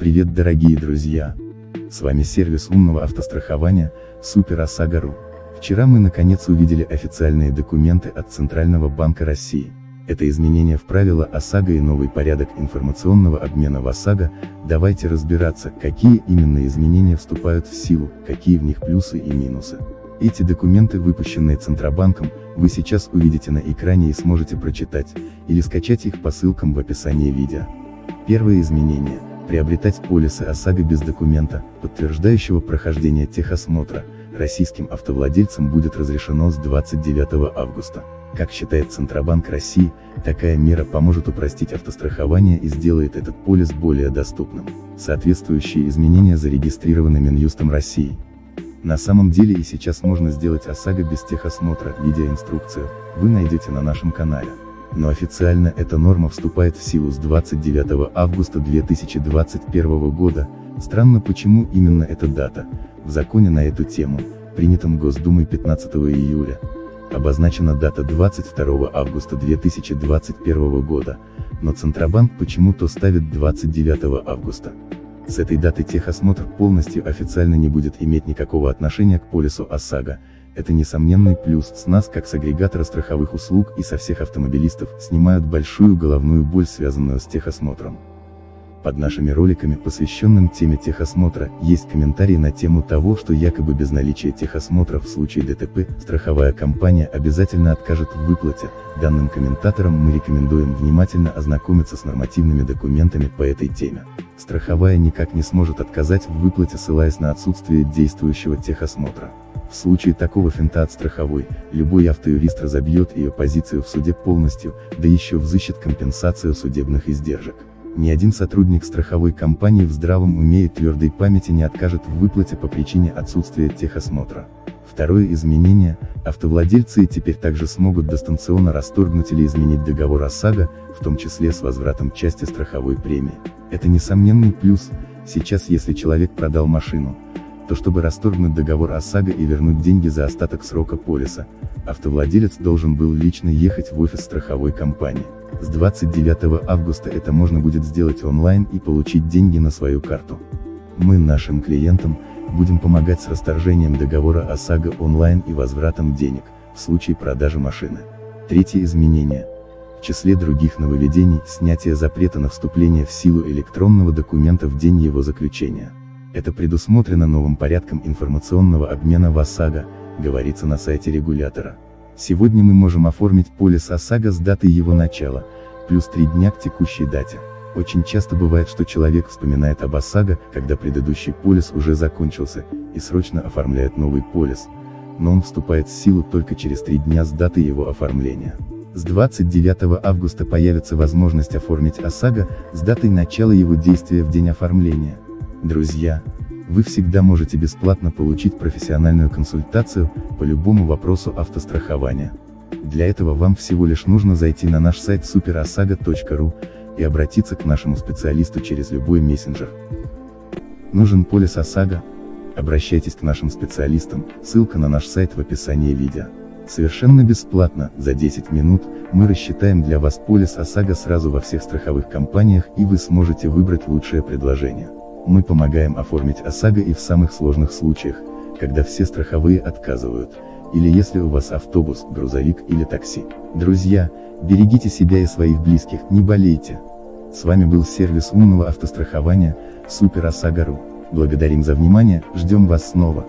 Привет дорогие друзья! С вами сервис умного автострахования, Супер ОСАГО.ру. Вчера мы наконец увидели официальные документы от Центрального банка России. Это изменение в правила ОСАГО и новый порядок информационного обмена в ОСАГО, давайте разбираться, какие именно изменения вступают в силу, какие в них плюсы и минусы. Эти документы, выпущенные Центробанком, вы сейчас увидите на экране и сможете прочитать, или скачать их по ссылкам в описании видео. Первое изменение – приобретать полисы ОСАГО без документа, подтверждающего прохождение техосмотра, российским автовладельцам будет разрешено с 29 августа. Как считает Центробанк России, такая мера поможет упростить автострахование и сделает этот полис более доступным. Соответствующие изменения зарегистрированы Минюстом России. На самом деле и сейчас можно сделать ОСАГО без техосмотра, видеоинструкцию, вы найдете на нашем канале. Но официально эта норма вступает в силу с 29 августа 2021 года, странно почему именно эта дата, в законе на эту тему, принятом Госдумой 15 июля, обозначена дата 22 августа 2021 года, но Центробанк почему-то ставит 29 августа. С этой даты техосмотр полностью официально не будет иметь никакого отношения к полису ОСАГО, это несомненный плюс, с нас как с агрегатора страховых услуг и со всех автомобилистов, снимают большую головную боль связанную с техосмотром. Под нашими роликами, посвященным теме техосмотра, есть комментарии на тему того, что якобы без наличия техосмотра в случае ДТП, страховая компания обязательно откажет в выплате. Данным комментаторам мы рекомендуем внимательно ознакомиться с нормативными документами по этой теме. Страховая никак не сможет отказать в выплате ссылаясь на отсутствие действующего техосмотра. В случае такого финта от страховой, любой автоюрист разобьет ее позицию в суде полностью, да еще взыщет компенсацию судебных издержек. Ни один сотрудник страховой компании в здравом уме и твердой памяти не откажет в выплате по причине отсутствия техосмотра. Второе изменение, автовладельцы теперь также смогут дистанционно расторгнуть или изменить договор ОСАГО, в том числе с возвратом части страховой премии. Это несомненный плюс, сейчас если человек продал машину, то чтобы расторгнуть договор ОСАГО и вернуть деньги за остаток срока полиса, автовладелец должен был лично ехать в офис страховой компании. С 29 августа это можно будет сделать онлайн и получить деньги на свою карту. Мы нашим клиентам, будем помогать с расторжением договора ОСАГО онлайн и возвратом денег, в случае продажи машины. Третье изменение. В числе других нововведений, снятие запрета на вступление в силу электронного документа в день его заключения. Это предусмотрено новым порядком информационного обмена в ОСАГО, говорится на сайте регулятора. Сегодня мы можем оформить полис ОСАГО с датой его начала, плюс 3 дня к текущей дате. Очень часто бывает, что человек вспоминает об ОСАГО, когда предыдущий полис уже закончился, и срочно оформляет новый полис, но он вступает в силу только через 3 дня с даты его оформления. С 29 августа появится возможность оформить ОСАГО, с датой начала его действия в день оформления. Друзья, вы всегда можете бесплатно получить профессиональную консультацию, по любому вопросу автострахования. Для этого вам всего лишь нужно зайти на наш сайт superasaga.ru и обратиться к нашему специалисту через любой мессенджер. Нужен полис ОСАГО? Обращайтесь к нашим специалистам, ссылка на наш сайт в описании видео. Совершенно бесплатно, за 10 минут, мы рассчитаем для вас полис ОСАГО сразу во всех страховых компаниях и вы сможете выбрать лучшее предложение. Мы помогаем оформить ОСАГО и в самых сложных случаях, когда все страховые отказывают, или если у вас автобус, грузовик или такси. Друзья, берегите себя и своих близких, не болейте. С вами был сервис умного автострахования, Супер ОСАГО.ру. Благодарим за внимание, ждем вас снова.